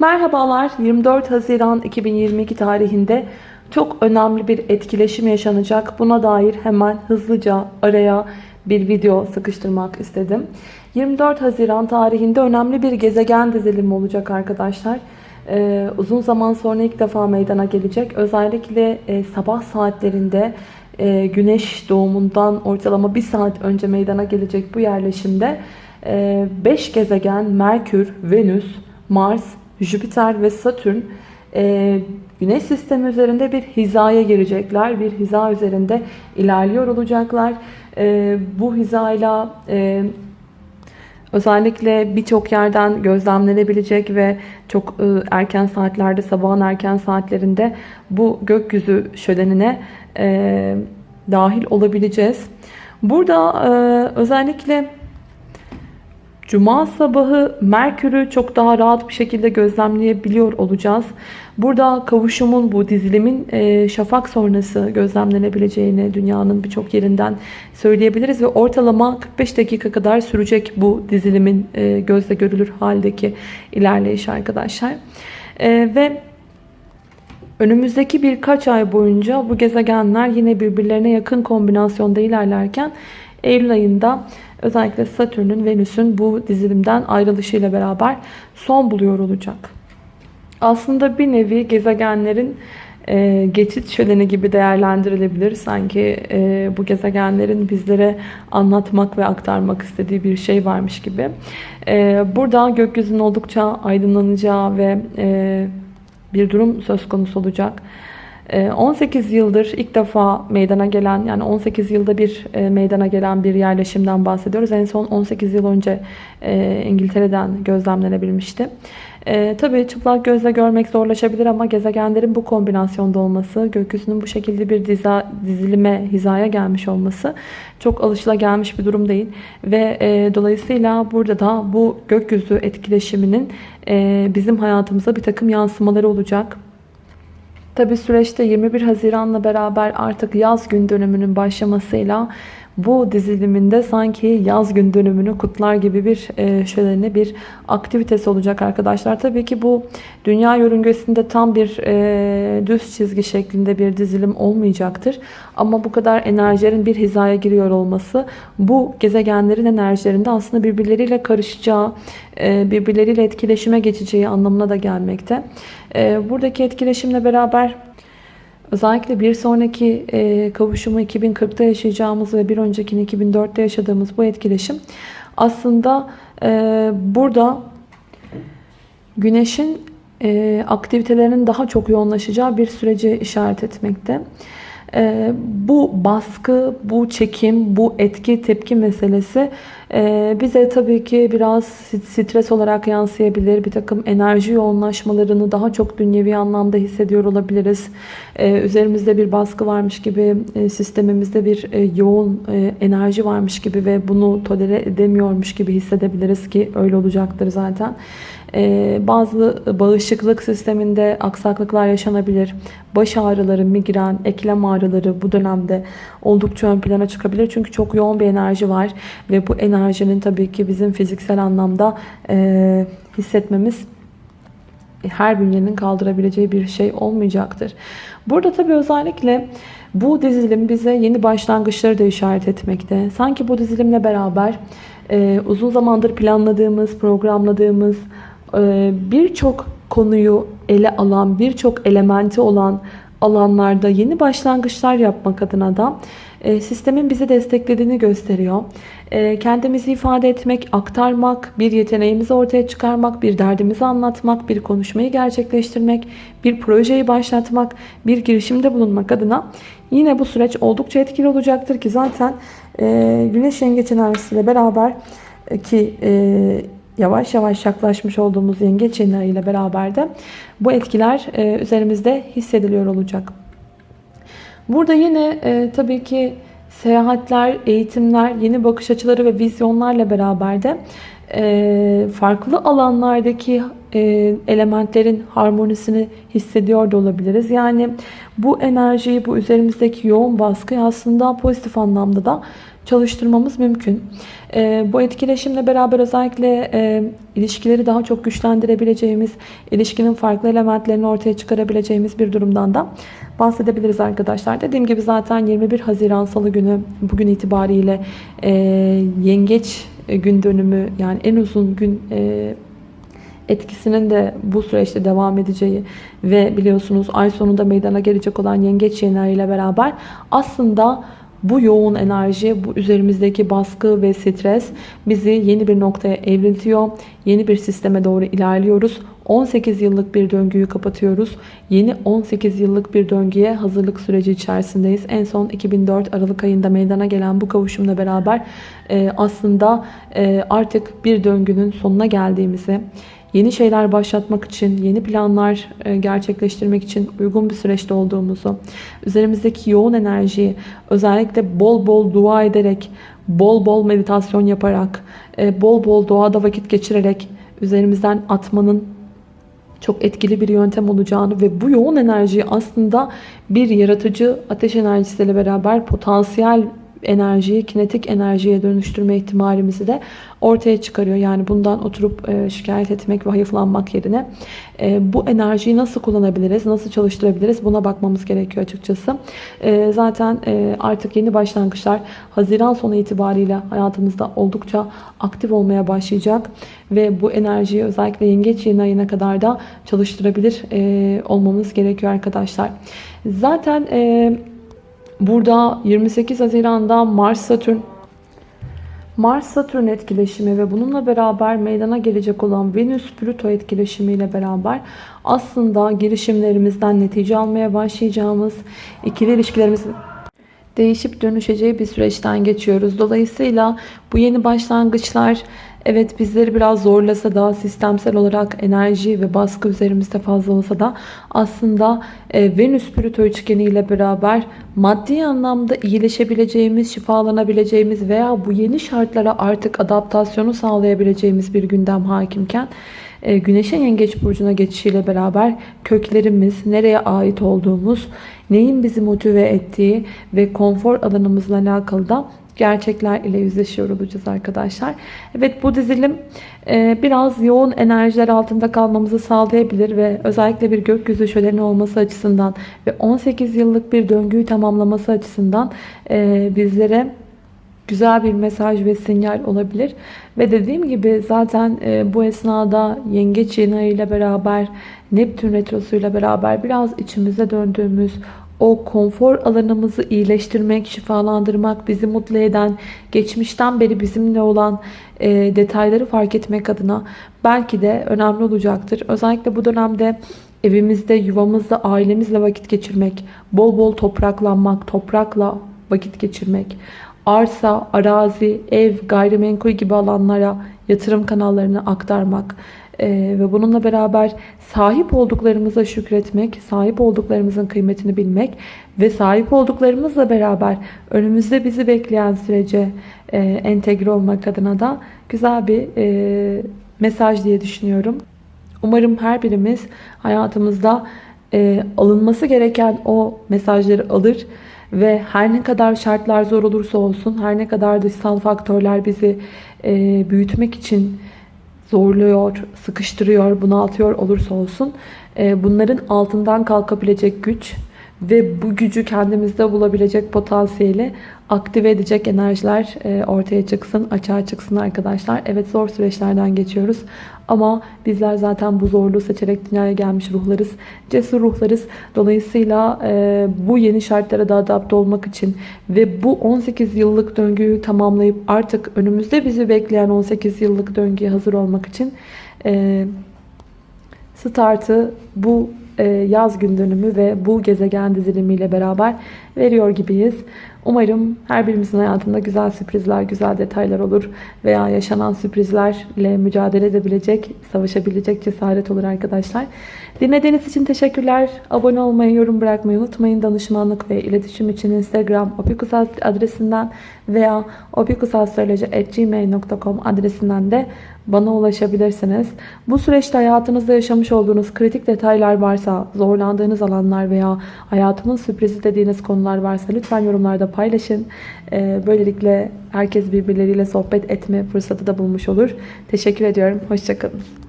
Merhabalar 24 Haziran 2022 tarihinde çok önemli bir etkileşim yaşanacak. Buna dair hemen hızlıca araya bir video sıkıştırmak istedim. 24 Haziran tarihinde önemli bir gezegen dizilimi olacak arkadaşlar. Ee, uzun zaman sonra ilk defa meydana gelecek. Özellikle e, sabah saatlerinde e, güneş doğumundan ortalama bir saat önce meydana gelecek bu yerleşimde 5 e, gezegen Merkür, Venüs, Mars, Jüpiter ve Satürn e, Güneş sistemi üzerinde bir hizaya girecekler. Bir hiza üzerinde ilerliyor olacaklar. E, bu hizayla e, özellikle birçok yerden gözlemlenebilecek ve çok e, erken saatlerde, sabahın erken saatlerinde bu gökyüzü şölenine e, dahil olabileceğiz. Burada e, özellikle Cuma sabahı Merkür'ü çok daha rahat bir şekilde gözlemleyebiliyor olacağız. Burada kavuşumun bu dizilimin e, şafak sonrası gözlemlenebileceğini dünyanın birçok yerinden söyleyebiliriz. Ve ortalama 45 dakika kadar sürecek bu dizilimin e, gözle görülür haldeki ilerleyiş arkadaşlar. E, ve önümüzdeki birkaç ay boyunca bu gezegenler yine birbirlerine yakın kombinasyonda ilerlerken Eylül ayında özellikle Satürn'ün Venüs'ün bu dizilimden ayrılışıyla beraber son buluyor olacak. Aslında bir nevi gezegenlerin e, geçit şöleni gibi değerlendirilebilir. Sanki e, bu gezegenlerin bizlere anlatmak ve aktarmak istediği bir şey varmış gibi. E, burada gökyüzünün oldukça aydınlanacağı ve e, bir durum söz konusu olacak. 18 ee, yıldır ilk defa meydana gelen yani 18 yılda bir e, meydana gelen bir yerleşimden bahsediyoruz. En son 18 yıl önce e, İngiltere'den gözlemlenebilmişti. E, tabii çıplak gözle görmek zorlaşabilir ama gezegenlerin bu kombinasyonda olması, gökyüzünün bu şekilde bir diza, dizilime, hizaya gelmiş olması çok alışılagelmiş bir durum değil. Ve e, dolayısıyla burada da bu gökyüzü etkileşiminin e, bizim hayatımıza bir takım yansımaları olacak. Tabi süreçte 21 Haziran'la beraber artık yaz gün dönümünün başlamasıyla bu diziliminde sanki yaz gün dönümünü kutlar gibi bir e, şöyle bir aktivitesi olacak arkadaşlar. Tabii ki bu dünya yörüngesinde tam bir e, düz çizgi şeklinde bir dizilim olmayacaktır. Ama bu kadar enerjilerin bir hizaya giriyor olması bu gezegenlerin enerjilerinde aslında birbirleriyle karışacağı, e, birbirleriyle etkileşime geçeceği anlamına da gelmekte. E, buradaki etkileşimle beraber Özellikle bir sonraki e, kavuşumu 2040'ta yaşayacağımız ve bir öncekini 2004'te yaşadığımız bu etkileşim aslında e, burada güneşin e, aktivitelerinin daha çok yoğunlaşacağı bir süreci işaret etmekte. E, bu baskı, bu çekim, bu etki tepki meselesi bize tabii ki biraz stres olarak yansıyabilir. Bir takım enerji yoğunlaşmalarını daha çok dünyevi anlamda hissediyor olabiliriz. E, üzerimizde bir baskı varmış gibi, e, sistemimizde bir e, yoğun e, enerji varmış gibi ve bunu tolere edemiyormuş gibi hissedebiliriz ki öyle olacaktır zaten. Ee, bazı bağışıklık sisteminde aksaklıklar yaşanabilir. Baş ağrıları, migren, eklem ağrıları bu dönemde oldukça ön plana çıkabilir. Çünkü çok yoğun bir enerji var ve bu enerjinin tabii ki bizim fiziksel anlamda e, hissetmemiz her bünyenin kaldırabileceği bir şey olmayacaktır. Burada tabii özellikle bu dizilim bize yeni başlangıçları da işaret etmekte. Sanki bu dizilimle beraber e, uzun zamandır planladığımız, programladığımız, ee, birçok konuyu ele alan, birçok elementi olan alanlarda yeni başlangıçlar yapmak adına da e, sistemin bizi desteklediğini gösteriyor. E, kendimizi ifade etmek, aktarmak, bir yeteneğimizi ortaya çıkarmak, bir derdimizi anlatmak, bir konuşmayı gerçekleştirmek, bir projeyi başlatmak, bir girişimde bulunmak adına yine bu süreç oldukça etkili olacaktır ki zaten e, Güneş Yengeç enerjisiyle beraber ki yavaş yavaş yaklaşmış olduğumuz yengeç yeni ile beraber de bu etkiler e, üzerimizde hissediliyor olacak. Burada yine e, tabii ki seyahatler, eğitimler, yeni bakış açıları ve vizyonlarla beraber de e, farklı alanlardaki elementlerin harmonisini hissediyor da olabiliriz. Yani bu enerjiyi, bu üzerimizdeki yoğun baskıyı aslında pozitif anlamda da çalıştırmamız mümkün. E, bu etkileşimle beraber özellikle e, ilişkileri daha çok güçlendirebileceğimiz, ilişkinin farklı elementlerini ortaya çıkarabileceğimiz bir durumdan da bahsedebiliriz arkadaşlar. Dediğim gibi zaten 21 Haziran Salı günü bugün itibariyle e, yengeç gün dönümü yani en uzun gün e, etkisinin de bu süreçte devam edeceği ve biliyorsunuz ay sonunda meydana gelecek olan yengeç yeni ile beraber aslında bu yoğun enerji, bu üzerimizdeki baskı ve stres bizi yeni bir noktaya evriltiyor. Yeni bir sisteme doğru ilerliyoruz. 18 yıllık bir döngüyü kapatıyoruz. Yeni 18 yıllık bir döngüye hazırlık süreci içerisindeyiz. En son 2004 Aralık ayında meydana gelen bu kavuşumla beraber e, aslında e, artık bir döngünün sonuna geldiğimizi, yeni şeyler başlatmak için, yeni planlar e, gerçekleştirmek için uygun bir süreçte olduğumuzu, üzerimizdeki yoğun enerjiyi özellikle bol bol dua ederek, bol bol meditasyon yaparak, e, bol bol doğada vakit geçirerek üzerimizden atmanın çok etkili bir yöntem olacağını ve bu yoğun enerjiyi aslında bir yaratıcı ateş enerjisiyle beraber potansiyel enerjiyi kinetik enerjiye dönüştürme ihtimalimizi de ortaya çıkarıyor. Yani bundan oturup e, şikayet etmek ve hayıflanmak yerine e, bu enerjiyi nasıl kullanabiliriz, nasıl çalıştırabiliriz buna bakmamız gerekiyor açıkçası. E, zaten artık yeni başlangıçlar Haziran sonu itibariyle hayatımızda oldukça aktif olmaya başlayacak ve bu enerjiyi özellikle yengeç yeni ayına kadar da çalıştırabilir olmamız gerekiyor arkadaşlar. Zaten Burada 28 Haziran'da Mars Satürn Mars Satürn etkileşimi ve bununla beraber meydana gelecek olan Venüs Plüto etkileşimi ile beraber aslında girişimlerimizden netice almaya başlayacağımız ikili ilişkilerimizin değişip dönüşeceği bir süreçten geçiyoruz. Dolayısıyla bu yeni başlangıçlar Evet bizleri biraz zorlasa da sistemsel olarak enerji ve baskı üzerimizde fazla olsa da aslında e, Venüs Plüto üçgeni ile beraber maddi anlamda iyileşebileceğimiz, şifalanabileceğimiz veya bu yeni şartlara artık adaptasyonu sağlayabileceğimiz bir gündem hakimken e, Güneş'in Yengeç Burcu'na geçişiyle beraber köklerimiz, nereye ait olduğumuz, neyin bizi motive ettiği ve konfor alanımızla alakalı da gerçekler ile yüzleşiyor olacağız arkadaşlar. Evet bu dizilim e, biraz yoğun enerjiler altında kalmamızı sağlayabilir ve özellikle bir gökyüzü şöleni olması açısından ve 18 yıllık bir döngüyü tamamlaması açısından e, bizlere güzel bir mesaj ve sinyal olabilir. Ve dediğim gibi zaten e, bu esnada yengeç yeni ile beraber Neptün retrosu ile beraber biraz içimize döndüğümüz o konfor alanımızı iyileştirmek, şifalandırmak, bizi mutlu eden, geçmişten beri bizimle olan e, detayları fark etmek adına belki de önemli olacaktır. Özellikle bu dönemde evimizde, yuvamızda, ailemizle vakit geçirmek, bol bol topraklanmak, toprakla vakit geçirmek, arsa, arazi, ev, gayrimenkul gibi alanlara yatırım kanallarını aktarmak, ee, ve bununla beraber sahip olduklarımıza şükretmek, sahip olduklarımızın kıymetini bilmek ve sahip olduklarımızla beraber önümüzde bizi bekleyen sürece e, entegre olmak adına da güzel bir e, mesaj diye düşünüyorum. Umarım her birimiz hayatımızda e, alınması gereken o mesajları alır ve her ne kadar şartlar zor olursa olsun, her ne kadar dışsal faktörler bizi e, büyütmek için zorluyor, sıkıştırıyor, bunaltıyor olursa olsun e, bunların altından kalkabilecek güç ve bu gücü kendimizde bulabilecek potansiyeli aktive edecek enerjiler e, ortaya çıksın, açığa çıksın arkadaşlar. Evet zor süreçlerden geçiyoruz ama bizler zaten bu zorluğu seçerek dünyaya gelmiş ruhlarız. Cesur ruhlarız. Dolayısıyla e, bu yeni şartlara da adapte olmak için ve bu 18 yıllık döngüyü tamamlayıp artık önümüzde bizi bekleyen 18 yıllık döngüye hazır olmak için e, startı bu yaz gün dönümü ve bu gezegen dizilimiyle beraber veriyor gibiyiz. Umarım her birimizin hayatında güzel sürprizler, güzel detaylar olur veya yaşanan sürprizlerle mücadele edebilecek, savaşabilecek cesaret olur arkadaşlar. Dinlediğiniz için teşekkürler. Abone olmayı, yorum bırakmayı unutmayın. Danışmanlık ve iletişim için Instagram opikusal adresinden veya opikusastroloji.gmail.com adresinden de bana ulaşabilirsiniz. Bu süreçte hayatınızda yaşamış olduğunuz kritik detaylar varsa, zorlandığınız alanlar veya hayatımın sürprizi dediğiniz konular varsa lütfen yorumlarda da paylaşın. Ee, böylelikle herkes birbirleriyle sohbet etme fırsatı da bulmuş olur. Teşekkür ediyorum. Hoşçakalın.